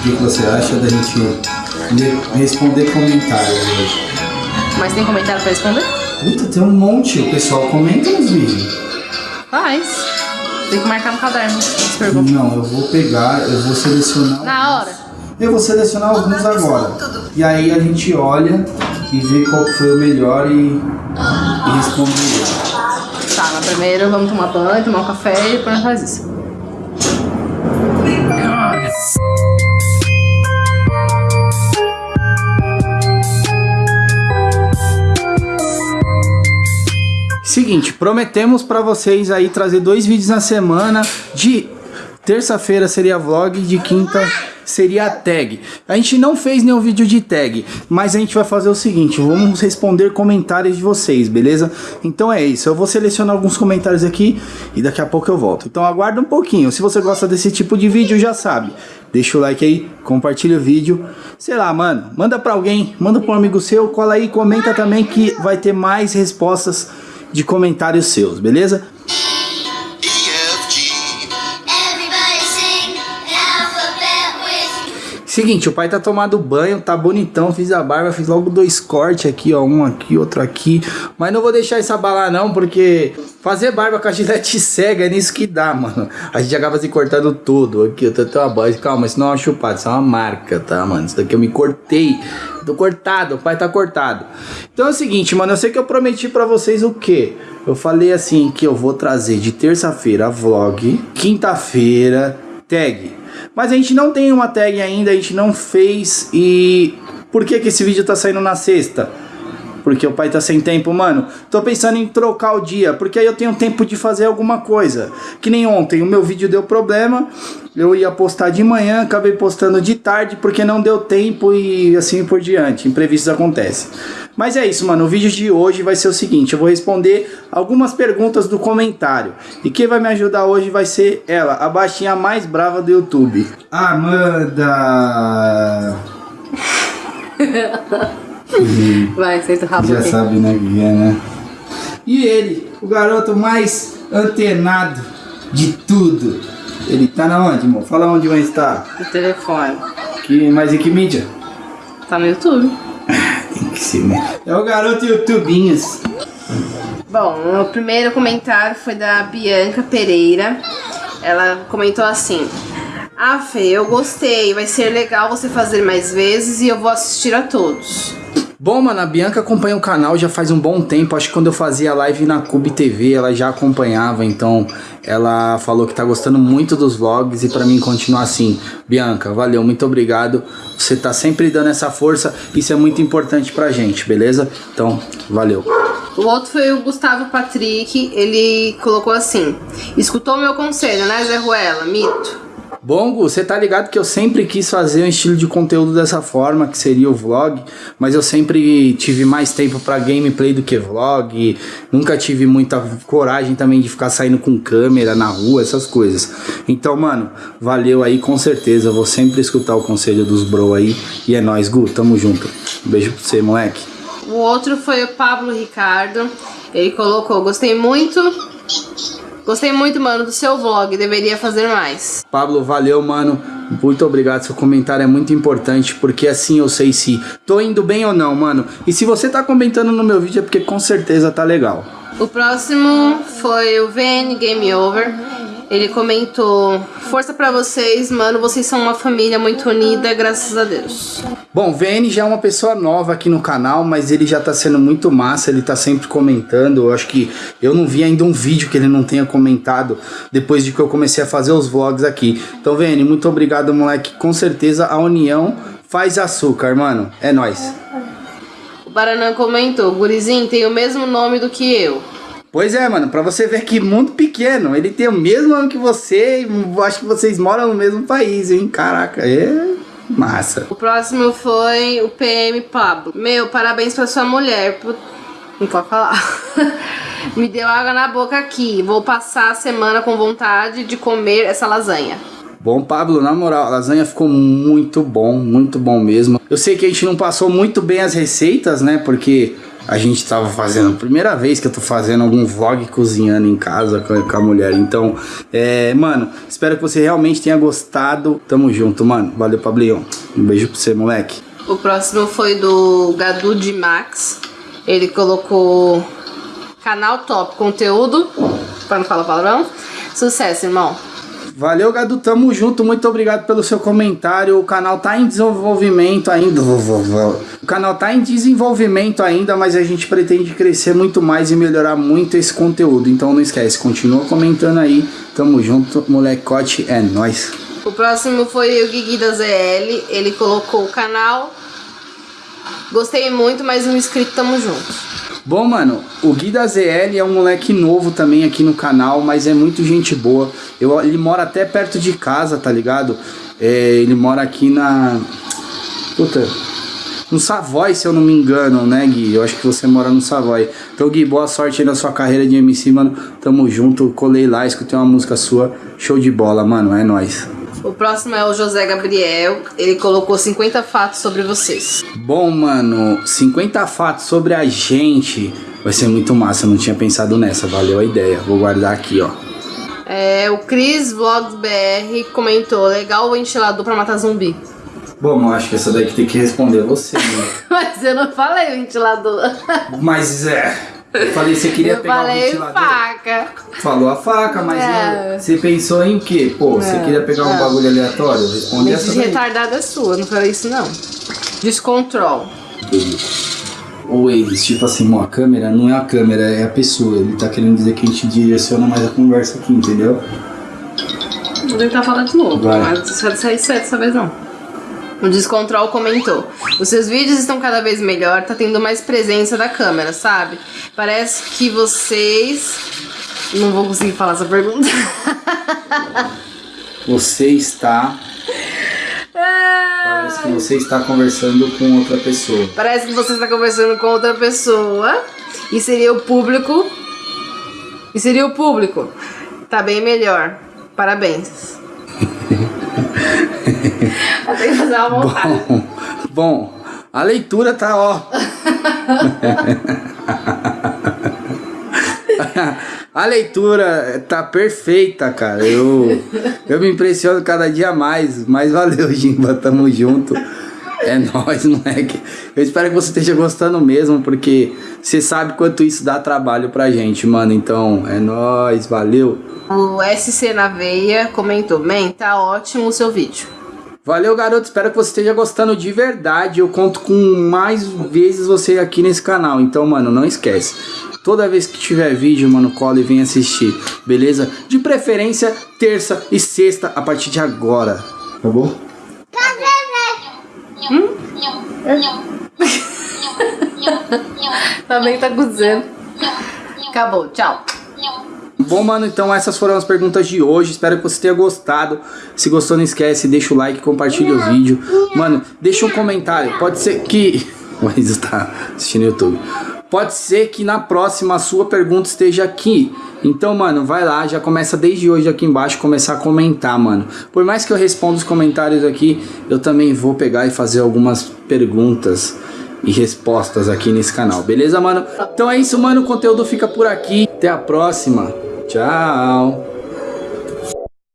O que você acha da gente responder comentários hoje? Mas tem comentário pra responder? Puta, tem um monte. O pessoal comenta nos vídeos. Faz. Tem que marcar no caderno. as perguntas. Não, eu vou pegar, eu vou selecionar. Na hora. Eu vou selecionar alguns agora. E aí a gente olha e vê qual foi o melhor e, e responde ele. Tá, mas primeiro vamos tomar banho, tomar um café e depois nós faz isso. Seguinte, prometemos pra vocês aí trazer dois vídeos na semana. De terça-feira seria vlog, de quinta seria a tag. A gente não fez nenhum vídeo de tag, mas a gente vai fazer o seguinte, vamos responder comentários de vocês, beleza? Então é isso, eu vou selecionar alguns comentários aqui e daqui a pouco eu volto. Então aguarda um pouquinho, se você gosta desse tipo de vídeo já sabe, deixa o like aí, compartilha o vídeo, sei lá, mano, manda pra alguém, manda pra um amigo seu, cola aí, comenta também que vai ter mais respostas de comentários seus, beleza? Seguinte, o pai tá tomando banho, tá bonitão, fiz a barba, fiz logo dois cortes aqui, ó, um aqui, outro aqui. Mas não vou deixar isso abalar não, porque fazer barba com a gilete cega é nisso que dá, mano. A gente acaba se cortando tudo. Aqui, eu tô até uma voz, calma, isso não é uma chupada, isso é uma marca, tá, mano? Isso daqui eu me cortei, tô cortado, o pai tá cortado. Então é o seguinte, mano, eu sei que eu prometi pra vocês o quê? Eu falei assim que eu vou trazer de terça-feira vlog, quinta-feira tag. Mas a gente não tem uma tag ainda, a gente não fez e por que que esse vídeo tá saindo na sexta? Porque o pai tá sem tempo, mano. Tô pensando em trocar o dia, porque aí eu tenho tempo de fazer alguma coisa. Que nem ontem, o meu vídeo deu problema. Eu ia postar de manhã, acabei postando de tarde porque não deu tempo e assim por diante. Imprevistos acontecem. Mas é isso, mano. O vídeo de hoje vai ser o seguinte: eu vou responder algumas perguntas do comentário. E quem vai me ajudar hoje vai ser ela, a baixinha mais brava do YouTube. Amanda! Vai, senta rápido Já aqui. sabe, né, que é, né? E ele, o garoto mais antenado de tudo. Ele tá na onde, irmão? Fala onde vai estar. O telefone. Que, mas em que mídia? Tá no YouTube. Tem que ser, né? É o garoto YouTubinhos. Bom, o primeiro comentário foi da Bianca Pereira. Ela comentou assim: Ah, Fê, eu gostei. Vai ser legal você fazer mais vezes e eu vou assistir a todos. Bom, mano, a Bianca acompanha o canal já faz um bom tempo. Acho que quando eu fazia live na Cube TV, ela já acompanhava. Então, ela falou que tá gostando muito dos vlogs e pra mim continuar assim. Bianca, valeu, muito obrigado. Você tá sempre dando essa força. Isso é muito importante pra gente, beleza? Então, valeu. O outro foi o Gustavo Patrick. Ele colocou assim: Escutou meu conselho, né, Zé Ruela? Mito. Bom, Gu, você tá ligado que eu sempre quis fazer um estilo de conteúdo dessa forma, que seria o vlog, mas eu sempre tive mais tempo pra gameplay do que vlog, nunca tive muita coragem também de ficar saindo com câmera na rua, essas coisas. Então, mano, valeu aí com certeza, vou sempre escutar o conselho dos bro aí, e é nóis, Gu, tamo junto. Um beijo pra você, moleque. O outro foi o Pablo Ricardo. Ele colocou: Gostei muito. Gostei muito, mano, do seu vlog. Deveria fazer mais. Pablo, valeu, mano. Muito obrigado. Seu comentário é muito importante porque assim eu sei se tô indo bem ou não, mano. E se você tá comentando no meu vídeo é porque com certeza tá legal. O próximo foi o VN Game Over. Ele comentou: Força pra vocês, mano. Vocês são uma família muito unida, graças a Deus. Bom, VN já é uma pessoa nova aqui no canal, mas ele já tá sendo muito massa, ele tá sempre comentando. Eu acho que eu não vi ainda um vídeo que ele não tenha comentado depois de que eu comecei a fazer os vlogs aqui. Então, VN, muito obrigado, moleque. Com certeza a união faz açúcar, mano. É nóis. O Baranã comentou: Gurizinho tem o mesmo nome do que eu. Pois é, mano, pra você ver que mundo pequeno, ele tem o mesmo nome que você e acho que vocês moram no mesmo país, hein? Caraca, é massa. O próximo foi o PM Pablo. Meu, parabéns pra sua mulher. Put- Não pode falar. Me deu água na boca aqui. Vou passar a semana com vontade de comer essa lasanha. Bom, Pablo, na moral, a lasanha ficou muito bom, muito bom mesmo. Eu sei que a gente não passou muito bem as receitas, né? Porque a gente tava fazendo. Primeira vez que eu tô fazendo algum vlog cozinhando em casa com, com a mulher. Então, é, mano, espero que você realmente tenha gostado. Tamo junto, mano. Valeu, Pablião. Um beijo pra você, moleque. O próximo foi do Gadu de Max. Ele colocou canal top, conteúdo, pra não falar palavrão. Sucesso, irmão. Valeu, Gadu, tamo junto. Muito obrigado pelo seu comentário. O canal tá em desenvolvimento ainda. O canal tá em desenvolvimento ainda, mas a gente pretende crescer muito mais e melhorar muito esse conteúdo. Então não esquece, continua comentando aí. Tamo junto, molecote, é nóis. O próximo foi o Guigui da ZL. Ele colocou o canal. Gostei muito, mais um inscrito, tamo junto. Bom, mano, o Gui da ZL é um moleque novo também aqui no canal, mas é muito gente boa. Eu, ele mora até perto de casa, tá ligado? É, ele mora aqui na. Puta. No Savoy, se eu não me engano, né, Gui? Eu acho que você mora no Savoy. Então, Gui, boa sorte aí na sua carreira de MC, mano. Tamo junto. Colei lá, escutei uma música sua. Show de bola, mano. É nóis. O próximo é o José Gabriel. Ele colocou 50 fatos sobre vocês. Bom, mano, 50 fatos sobre a gente. Vai ser muito massa, eu não tinha pensado nessa. Valeu a ideia. Vou guardar aqui, ó. É, o Cris Vlogs BR comentou: legal o ventilador pra matar zumbi. Bom, eu acho que essa daqui tem que responder você, né? Mas eu não falei ventilador. Mas é. Eu falei, você queria eu pegar falei ventilador. faca. Falou a faca, mas É. eu- você pensou em quê? Pô, você É. queria pegar um É. bagulho aleatório? Responde essa retardada é sua, não falei isso não. Descontrol. Ou eles, tipo assim, a câmera não é a câmera, é a pessoa. Ele tá querendo dizer que a gente direciona mais a conversa aqui, entendeu? Vou tentar falar de novo, Vai. mas não vai sair certo dessa vez não. O Descontrol comentou: Os seus vídeos estão cada vez melhor, tá tendo mais presença da câmera, sabe? Parece que vocês. Não vou conseguir falar essa pergunta. Você está. Parece que você está conversando com outra pessoa. Parece que você está conversando com outra pessoa e seria o público. E seria o público. Tá bem melhor. Parabéns. Tenho que fazer uma montagem. Bom, bom, a leitura tá ó. A leitura tá perfeita, cara. Eu, eu me impressiono cada dia mais. Mas valeu, Jimba. Tamo junto. É nóis, moleque. Eu espero que você esteja gostando mesmo, porque você sabe quanto isso dá trabalho pra gente, mano. Então, é nóis, valeu. O SC na veia comentou: Man, tá ótimo o seu vídeo. Valeu, garoto. Espero que você esteja gostando de verdade. Eu conto com mais vezes você aqui nesse canal. Então, mano, não esquece. Toda vez que tiver vídeo, mano, cola e vem assistir. Beleza? De preferência, terça e sexta a partir de agora. Tá bom? Também tá cozinhando. Acabou, tchau. Bom, mano, então essas foram as perguntas de hoje. Espero que você tenha gostado. Se gostou, não esquece, deixa o like, compartilha o vídeo. Mano, deixa um comentário. Pode ser que. O Enzo tá assistindo YouTube. Pode ser que na próxima a sua pergunta esteja aqui. Então, mano, vai lá, já começa desde hoje aqui embaixo começar a comentar, mano. Por mais que eu responda os comentários aqui, eu também vou pegar e fazer algumas perguntas e respostas aqui nesse canal, beleza, mano? Então é isso, mano. O conteúdo fica por aqui. Até a próxima. Tchau.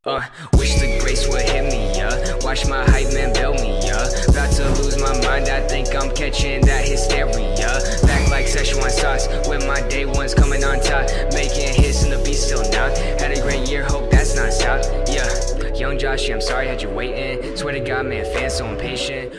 Uh, wish the grace would hit me, yeah. Watch my hype man build me, yeah. About to lose my mind, I think I'm catching that hysteria. Back like Szechuan sauce, with my day ones coming on top. Making hits and the beat still not. Had a great year, hope that's not south, yeah. Young Josh, yeah, I'm sorry had you waiting. Swear to God, man, fans so impatient.